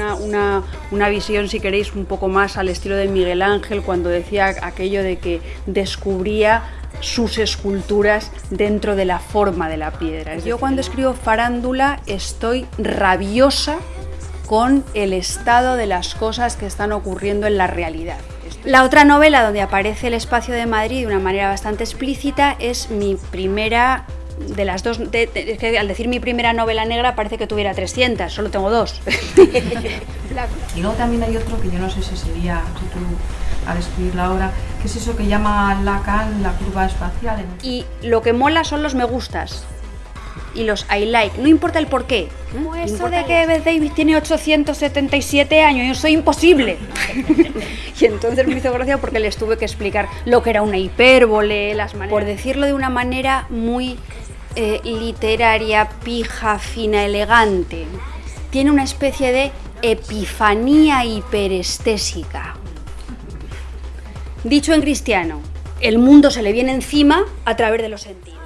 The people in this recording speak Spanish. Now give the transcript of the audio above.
una, una, una, visión, si queréis, un poco más al estilo de Miguel Ángel, cuando decía aquello de que descubría sus esculturas dentro de la forma de la piedra. Yo cuando escribo farándula estoy rabiosa con el estado de las cosas que están ocurriendo en la realidad. La otra novela donde aparece el espacio de Madrid de una manera bastante explícita es mi primera de las dos, es que al decir mi primera novela negra parece que tuviera 300, solo tengo dos. y luego también hay otro que yo no sé si sería, si tú al escribir la obra, que es eso que llama Lacan la curva espacial. Y lo que mola son los me gustas y los I like, no importa el por qué. Como eso de que Beth Davis tiene 877 años, y eso es imposible. y entonces me hizo gracia porque les tuve que explicar lo que era una hipérbole, las maneras. Por decirlo de una manera muy eh, literaria, pija, fina, elegante. Tiene una especie de epifanía hiperestésica. Dicho en cristiano, el mundo se le viene encima a través de los sentidos.